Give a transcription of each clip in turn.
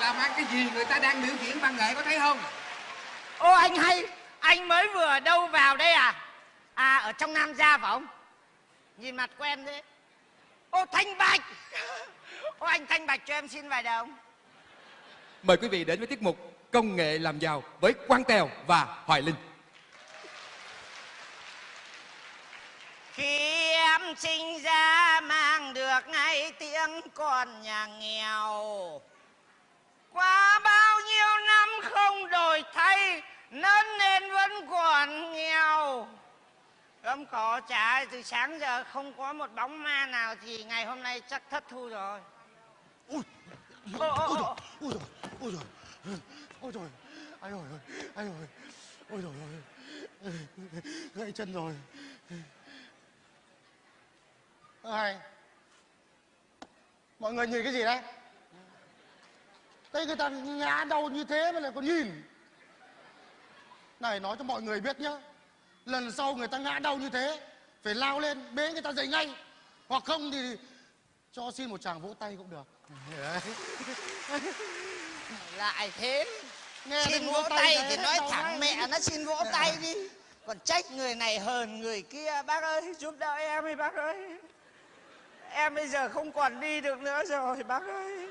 làm ăn cái gì người ta đang biểu diễn văn nghệ có thấy không? Ô anh hay anh mới vừa đâu vào đây à? À ở trong nam gia phải không? Nhìn mặt quen thế. Ô thanh bạch! Ô anh thanh bạch cho em xin vài đồng. Mời quý vị đến với tiết mục Công nghệ làm giàu với Quang Tèo và Hoài Linh. Khi em sinh ra mang được ngay tiếng con nhà nghèo Qua bao nhiêu năm không đổi thay Lớn lên vẫn còn nghèo. Gấm cỏ trả từ sáng giờ không có một bóng ma nào Thì ngày hôm nay chắc thất thu rồi. Ui ôi ôi rồi ôi rồi ôi rồi ai rồi ai rồi ôi rồi ôi gãy chân rồi. Ai mọi người nhìn cái gì đấy đây người ta ngã đau như thế mà lại còn nhìn. Này nói cho mọi người biết nhá. Lần sau người ta ngã đau như thế phải lao lên bế người ta dậy ngay. Hoặc không thì cho xin một tràng vỗ tay cũng được. Lại thế. Nghe Xin vỗ vỗ tay tay thì nói thẳng mẹ nó xin vỗ tay đi. Còn trách người này hờn người kia Bác ơi giúp đỡ em đi bác ơi. Em bây giờ không còn đi được nữa rồi bác ơi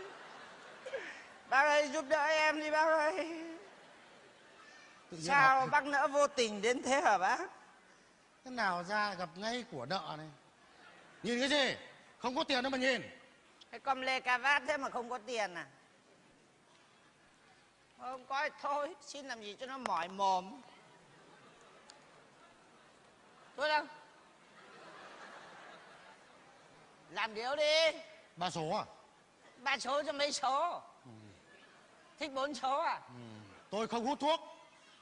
Bác ơi giúp đỡ em đi bác ơi. Sao bác nỡ vô tình đến thế hả bác? Thế nào ra gặp ngay của nợ này? Nhìn cái gì Không có tiền đâu mà nhìn. Cái con lê cà vát thế mà không có tiền à? Không có thì thôi Xin làm gì cho nó mỏi mồm. Thôi đâu. Làm điếu đi. Ba số à? Ba số cho mấy số Thích bốn số à? Tôi không hút thuốc.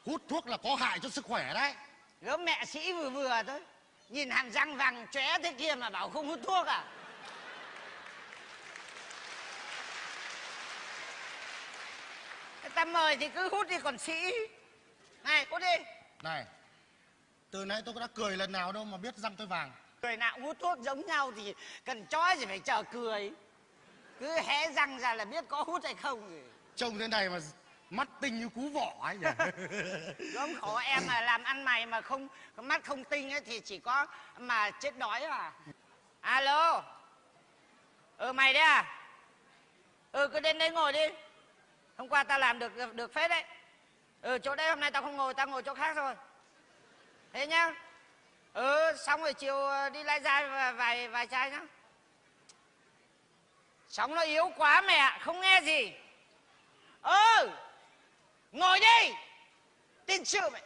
Hút thuốc là có hại cho sức khỏe đấy. Gớm mẹ sĩ vừa vừa thôi. Nhìn hàm răng vàng chóe thế kia mà bảo không hút thuốc à? Ta mời thì cứ hút đi còn sĩ. Này hút đi. Này Từ nãy tôi có đã cười lần nào đâu mà biết răng tôi vàng. Người nào cũng hút thuốc giống nhau thì cần chói gì phải chờ cười. Cứ hé răng ra là biết có hút hay không Trông thế này mà mắt tinh như cú vỏ ấy nhỉ? Gớm khổ em mà làm ăn mày mà không mắt không tinh ấy thì chỉ có mà chết đói à. Alo. Ừ mày đấy à? Ừ cứ đến đây ngồi đi. Hôm qua tao làm được được, phết đấy. Ừ chỗ đây hôm nay tao không ngồi tao ngồi chỗ khác rồi Thế nhá. Ừ xong rồi chiều ờ, đi lai ra vài, vài, vài chai nhá. Sóng nó yếu quá mẹ không nghe gì. Ừ. Ngồi đi. Tin sự mày?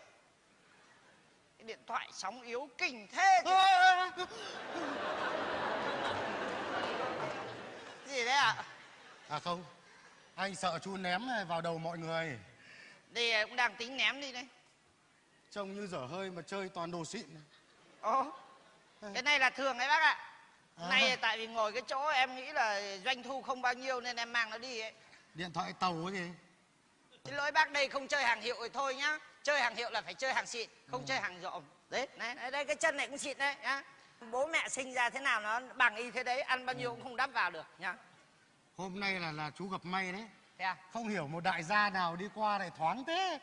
Cái điện thoại sóng yếu kinh thế chứ. Gì đấy ạ? À không Anh sợ chú ném vào đầu mọi người. Đây cũng đang tính ném đi đây Trông như dở hơi mà chơi toàn đồ xịn. Ồ. Cái này là thường đấy bác ạ. À. Này tại vì ngồi cái chỗ em nghĩ là doanh thu không bao nhiêu nên em mang nó đi ấy Điện thoại tàu cái gì? Xin lỗi bác đây không chơi hàng hiệu thì thôi nhá. Chơi hàng hiệu là phải chơi hàng xịn Không chơi hàng rộm. Đấy, này, này, đây cái chân này cũng xịn đấy nhá. Bố mẹ sinh ra thế nào nó bằng y thế đấy Ăn bao nhiêu cũng không đắp vào được nhá. Hôm nay là là chú gặp may đấy. Thế à? Không hiểu một đại gia nào đi qua này thoáng thế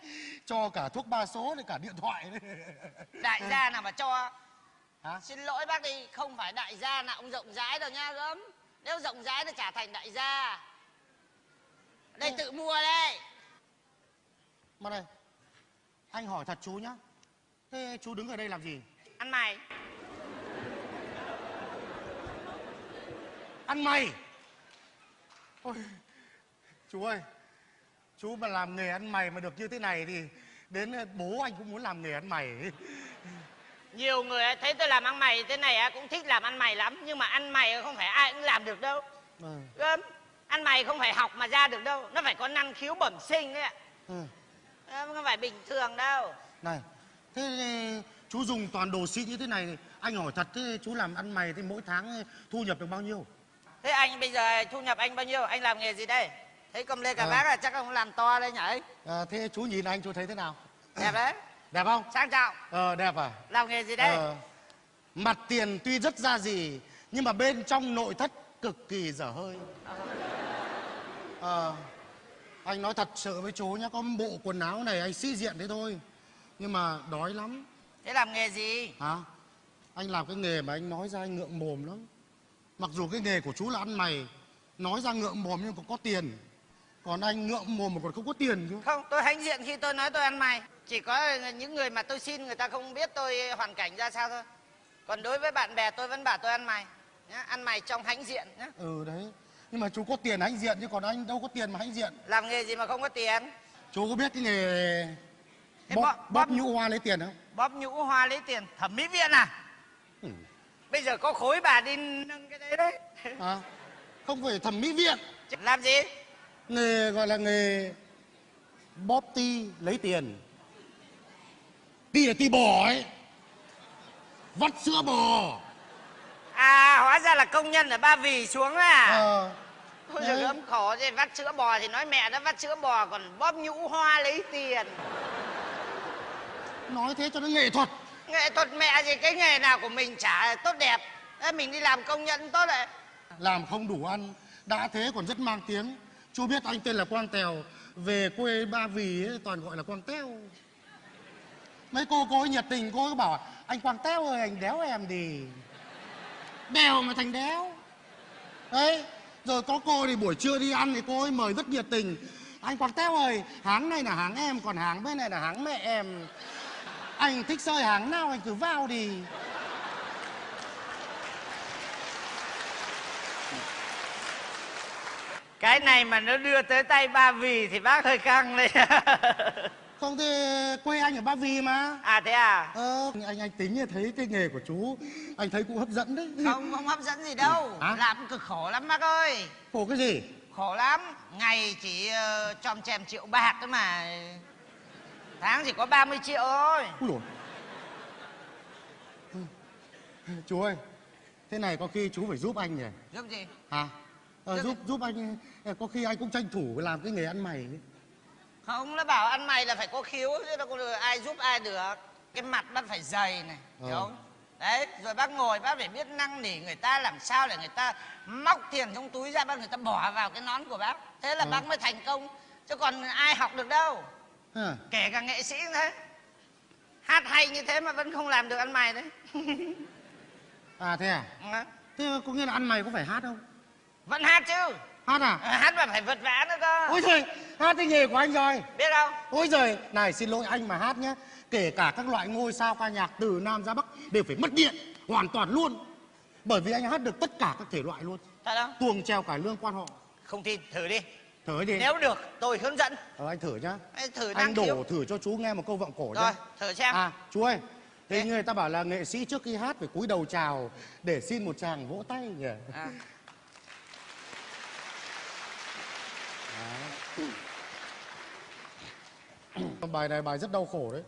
Cho cả thuốc ba số này cả điện thoại. Đấy Đại gia nào mà cho? Hả? Xin lỗi bác đi Không phải đại gia nào cũng rộng rãi đâu nha gớm. Nếu rộng rãi thì trả thành đại gia Đây tự mua đây Mà này Anh hỏi thật chú nhá. Thế chú đứng ở đây làm gì? Ăn mày. Ăn mày? Ôi Chú ơi Chú mà làm nghề ăn mày mà được như thế này thì Đến bố anh cũng muốn làm nghề ăn mày. Nhiều người ấy thấy tôi làm ăn mày thế này cũng thích làm ăn mày lắm Nhưng mà ăn mày không phải ai cũng làm được đâu. Ừ. Gớm Ăn mày không phải học mà ra được đâu Nó phải có năng khiếu bẩm sinh đấy ạ ừ. Không phải bình thường đâu Này Thế chú dùng toàn đồ xịn như thế này Anh hỏi thật thế chú làm ăn mày thì mỗi tháng ờ, thu nhập được bao nhiêu Thế anh bây giờ thu nhập anh bao nhiêu? Anh làm nghề gì đây? Thấy cầm lê cả Ờ. bác là chắc ông làm to đây nhỉ? à, Thế chú nhìn anh chú thấy thế nào Đẹp đấy Đẹp không Sang trọng Ờ đẹp à Làm nghề gì đây? Ờ, Mặt tiền tuy rất ra gì Nhưng mà bên trong nội thất cực kỳ dở hơi Ờ anh nói thật sự với chú nhá có bộ quần áo này anh sĩ diện thế thôi nhưng mà đói lắm. Thế làm nghề gì? Hả? Anh làm cái nghề mà anh nói ra anh ngượng mồm lắm. Mặc dù cái nghề của chú là ăn mày nói ra ngượng mồm nhưng còn có tiền. Còn anh ngượng mồm mà còn không có tiền chứ. Không tôi hãnh diện khi tôi nói tôi ăn mày. Chỉ có những người mà tôi xin người ta không biết tôi hoàn cảnh ra sao thôi. Còn đối với bạn bè tôi vẫn bảo tôi ăn mày nhá ăn mày trong hãnh diện nhá. Ừ đấy nhưng mà chú có tiền hãnh diện chứ còn anh đâu có tiền mà hãnh diện. Làm nghề gì mà không có tiền? Chú có biết cái nghề bóp, bóp- nhũ hoa lấy tiền không? bóp nhũ hoa lấy tiền thẩm mỹ viện à? Ừ. bây giờ có khối bà đi nâng cái đấy đấy. À, không phải thẩm mỹ viện. Làm gì? Nghề gọi là nghề bóp ti lấy tiền. Ti là ti bò ấy vắt sữa bò à hóa ra là công nhân ở ba vì xuống à? Ờ. Ôi giời ấm khổ thế vắt sữa bò thì nói mẹ nó vắt sữa bò còn bóp nhũ hoa lấy tiền. Nói thế cho nó nghệ thuật. Nghệ thuật mẹ gì cái nghề nào của mình chả tốt đẹp. Mình đi làm công nhân tốt đấy. Làm không đủ ăn đã thế còn rất mang tiếng. Chú biết anh tên là quang tèo về quê ba vì ấy, toàn gọi là quang teo mấy cô cô ấy nhiệt tình cô ấy bảo anh quang teo ơi anh đéo em đi đèo mà thành đéo. Đấy, rồi có cô thì buổi trưa đi ăn thì cô ấy mời rất nhiệt tình. Anh quang teo ơi, háng này là háng em, còn háng bên này là háng mẹ em. Anh thích sơi háng nào anh cứ vào đi. Cái này mà nó đưa tới tay ba vì thì bác hơi căng đấy. không thì quê anh ở ba vì mà. À thế à? Ờ, anh anh tính thấy cái nghề của chú anh thấy cũng hấp dẫn đấy. Không không hấp dẫn gì đâu. Hả? làm cực khổ lắm bác ơi. Khổ cái gì? Khổ lắm. Ngày chỉ uh, chòm chèm triệu bạc thôi mà. Tháng chỉ có 30 triệu thôi. Úi dồi. chú ơi thế này có khi chú phải giúp anh nhỉ? Giúp gì? Hả? Ờ, Giúp- giúp giúp anh ờ, có khi anh cũng tranh thủ làm cái nghề ăn mày. ấy. Không nó bảo ăn mày là phải có khiếu chứ đâu có được ai giúp ai được. Cái mặt bác phải dày này hiểu Ờ. không? Đấy rồi bác ngồi bác phải biết năn nỉ người ta làm sao để người ta móc tiền trong túi ra bác người ta bỏ vào cái nón của bác. Thế là Ờ. bác mới thành công. Chứ còn ai học được đâu. Hả? kể cả nghệ sĩ cũng thế. Hát hay như thế mà vẫn không làm được ăn mày đấy. À thế à? Ừ. thế có nghĩa là ăn mày có phải hát không? Vẫn hát chứ. Hát à? Ờ, hát mà phải vật vã nữa cơ. Ôi trời hát cái nghề của anh rồi. Biết không? Ôi giời này xin lỗi anh mà hát nhé kể cả các loại ngôi sao ca nhạc từ nam ra bắc đều phải mất điện hoàn toàn luôn. Bởi vì anh hát được tất cả các thể loại luôn. Thật không? Tuồng treo cải lương quan họ. Không tin thử đi. Thử đi. Nếu được tôi hướng dẫn. Ờ, anh thử nhá. Ê, thử anh đổ khiếu. thử cho chú nghe một câu vọng cổ rồi nhá thử xem. À chú ơi. Thế người ta bảo là nghệ sĩ trước khi hát phải cúi đầu chào để xin một chàng vỗ tay nhỉ? À. bài này bài rất đau khổ đấy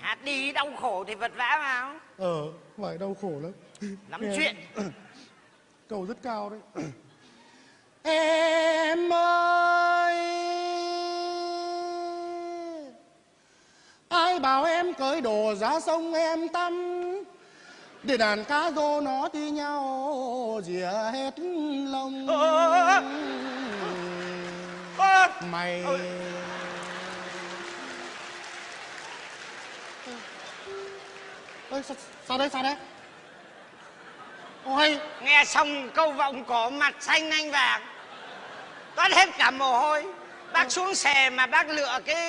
hát đi đau khổ thì vật vã vào ờ bài đau khổ lắm lắm Nghe- chuyện cầu rất cao đấy em ơi ai bảo em cởi đồ ra sông em tắm để đàn cá rô nó thi nhau rỉa hết lông Ơ! Ơ! mày ơi sao, sao đấy sao đấy? Ôi nghe xong câu vọng cổ mặt xanh anh vàng. Toát hết cả mồ hôi. Bác xuống xề mà bác lựa cái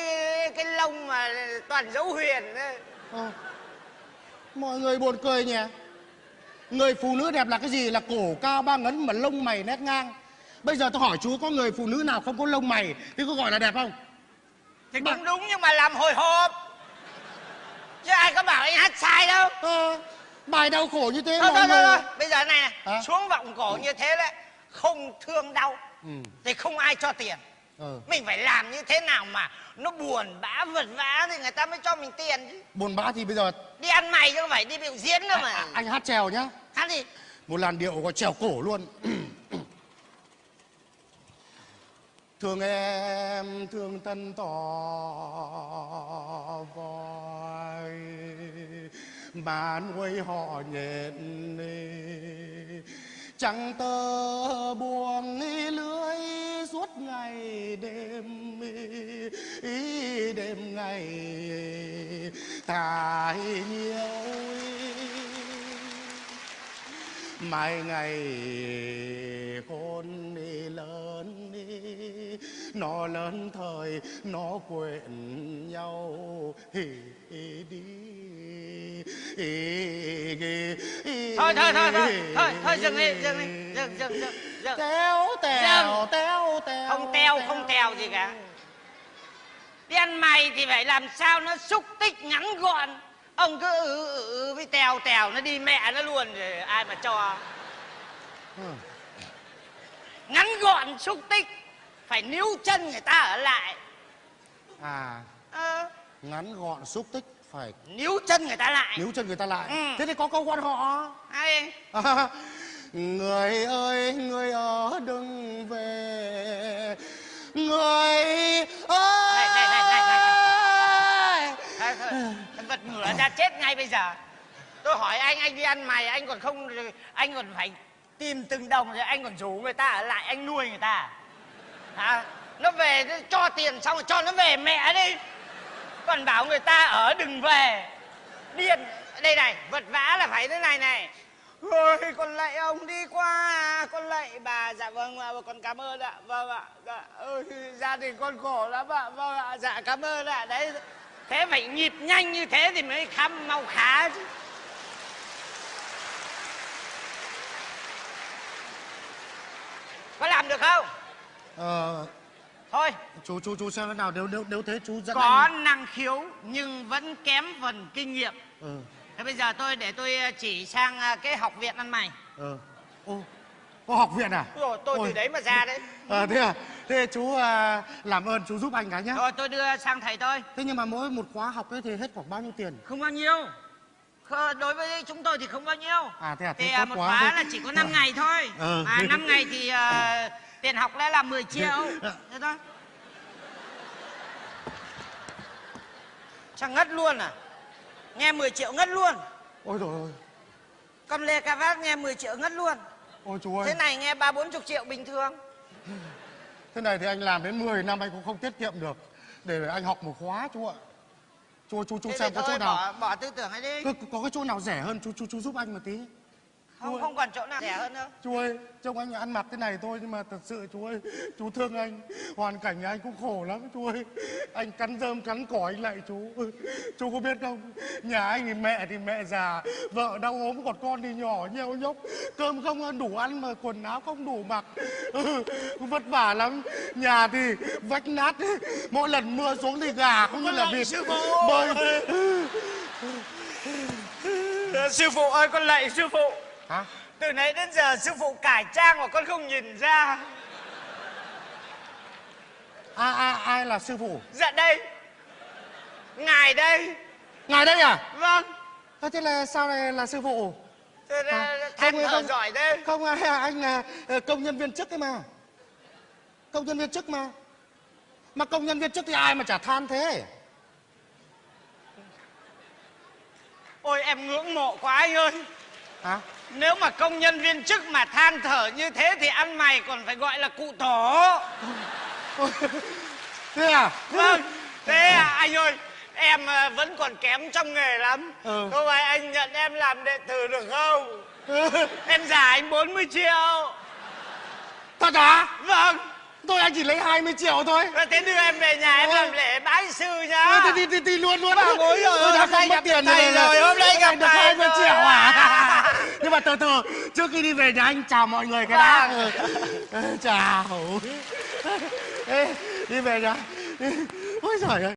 cái lông mà toàn dấu huyền ấy. Ờ. Mọi người buồn cười nhỉ? Người phụ nữ đẹp là cái gì? Là cổ cao ba ngấn mà lông mày nét ngang. Bây giờ tôi hỏi chú có người phụ nữ nào không có lông mày? Thì có gọi là đẹp không? Thì cũng đúng nhưng mà làm hồi hộp chứ ai có bảo anh hát sai đâu ờ, Bài đau khổ như thế thôi mọi thôi thôi, người thôi. bây giờ này, này Hả? xuống vọng cổ như thế đấy không thương đau ừ. thì không ai cho tiền ờ. mình phải làm như thế nào mà nó buồn bã vật vã thì người ta mới cho mình tiền chứ Buồn bã thì bây giờ đi ăn mày chứ không phải đi biểu diễn đâu mà à, Anh hát trèo nhá hát đi Một làn điệu có trèo cổ luôn Thương em thương thân tỏ voi mà nuôi họ nhện Chẳng tơ buồn lưới suốt ngày đêm ý đêm ngày thải nhiều mai ngày nó lớn thời nó quên nhau. Hì hì đi. Thôi thôi thôi thôi thôi thôi dừng đi dừng đi dừng dừng dừng dừng. Tèo Dừng. téo tèo không teo không tèo gì cả. Đi ăn mày thì phải làm sao nó xúc tích ngắn gọn. Ông cứ ừ, ừ, ừ với tèo tèo nó đi mẹ nó luôn rồi ai mà cho. Ngắn gọn xúc tích phải níu chân người ta ở lại. À. Ờ, ngắn gọn xúc tích phải níu chân người ta lại. Níu chân người ta lại. Ừ. thế thì có câu quan họ. À, người ơi người ở đừng về. Người ơi. Này, này, này, này, này. Vật ngửa ra chết ngay bây giờ. Tôi hỏi anh anh đi ăn mày anh còn không anh còn phải tìm từng đồng rồi anh còn rủ người ta ở lại anh nuôi người ta à, nó về nó cho tiền xong rồi cho nó về mẹ đi. Còn bảo người ta ở đừng về. Điên. Đây này vật vã là phải thế này này. Ôi, con lạy ông đi qua con lạy bà. Dạ vâng ạ con cảm ơn ạ. Vâng ạ dạ, ơi, gia đình con khổ lắm ạ. Vâng ạ dạ cảm ơn ạ. Đấy. Thế phải nhịp nhanh như thế thì mới khăm mau khá chứ. Có làm được không? Ờ, thôi. chú chú chú xem thế nào nếu nếu nếu thế chú dẫn có anh năng khiếu nhưng vẫn kém phần kinh nghiệm. Ừ. Thế bây giờ tôi để tôi chỉ sang à, cái học viện ăn mày. Ờ ô có học viện à? Rồi tôi Ôi. từ đấy mà ra đấy. Ờ thế à? Thế chú à, làm ơn chú giúp anh cái nhá. Rồi tôi đưa sang thầy tôi. Thế nhưng mà mỗi một khóa học ấy thì hết khoảng bao nhiêu tiền? Không bao nhiêu. Đối với chúng tôi thì không bao nhiêu. À, thế à, thế thì tốt à, một quá. khóa Thế- là chỉ có 5 ngày thôi. Ừ. mà 5 ngày thì à, tiền học đã là 10 triệu. Thế thôi. Chẳng ngất luôn à? Nghe 10 triệu ngất luôn. Ôi rồi ôi. Con lê cà vát nghe 10 triệu ngất luôn. Ôi chú ơi. Thế này nghe ba bốn chục triệu bình thường. Thế này thì anh làm đến 10 năm anh cũng không tiết kiệm được. Để anh học một khóa chú ạ. Chú chú chú thế xem có chỗ nào. bỏ, bỏ tư tưởng ấy đi. Có, có cái chỗ nào rẻ hơn chú chú chú giúp anh một tí không không còn chỗ nào. Rẻ hơn đâu chú ơi trông anh ăn mặc thế này thôi nhưng mà thật sự chú ơi chú thương anh. Hoàn cảnh nhà anh cũng khổ lắm chú ơi. Anh cắn rơm cắn cỏ anh lại chú. Chú có biết không? Nhà anh thì mẹ thì mẹ già vợ đau ốm còn con thì nhỏ nheo nhóc. Cơm không ăn đủ ăn mà quần áo không đủ mặc. Ừ, vất vả lắm. Nhà thì vách nát. Mỗi lần mưa xuống thì gà không như là vịt. bơi sư phụ ơi con lạy sư phụ hả? Từ nãy đến giờ sư phụ cải trang mà con không nhìn ra. Ai ai ai là sư phụ? Dạ đây. Ngài đây. Ngài đây à? Vâng. Ơ, thế là sao này là sư phụ? Thế À, là than không, không. giỏi thế. không à, anh là ờ, công nhân viên chức ấy mà. Công nhân viên chức mà. Mà công nhân viên chức thì ai mà chả than thế? Ôi em ngưỡng mộ quá anh ơi. Hả nếu mà công nhân viên chức mà than thở như thế thì ăn mày còn phải gọi là cụ tổ thế à? Vâng thế à, anh ơi em à, vẫn còn kém trong nghề lắm. Ừ. không phải anh nhận em làm đệ tử được không? Em giả anh 40 triệu. Thật à? Vâng. Tôi anh chỉ lấy 20 triệu thôi. Rồi thế đưa em về nhà em Ôi. làm lễ bái sư nhá. Thì, thì, thì, thì luôn luôn Bà bối rồi, tôi đã không mất tiền thầy rồi, hôm nay gặp được thầy 20 rồi. triệu à nhưng mà từ từ trước khi đi về nhà anh chào mọi người cái đã Vâng. Ừ. chào Ê, đi về nhà ôi trời ơi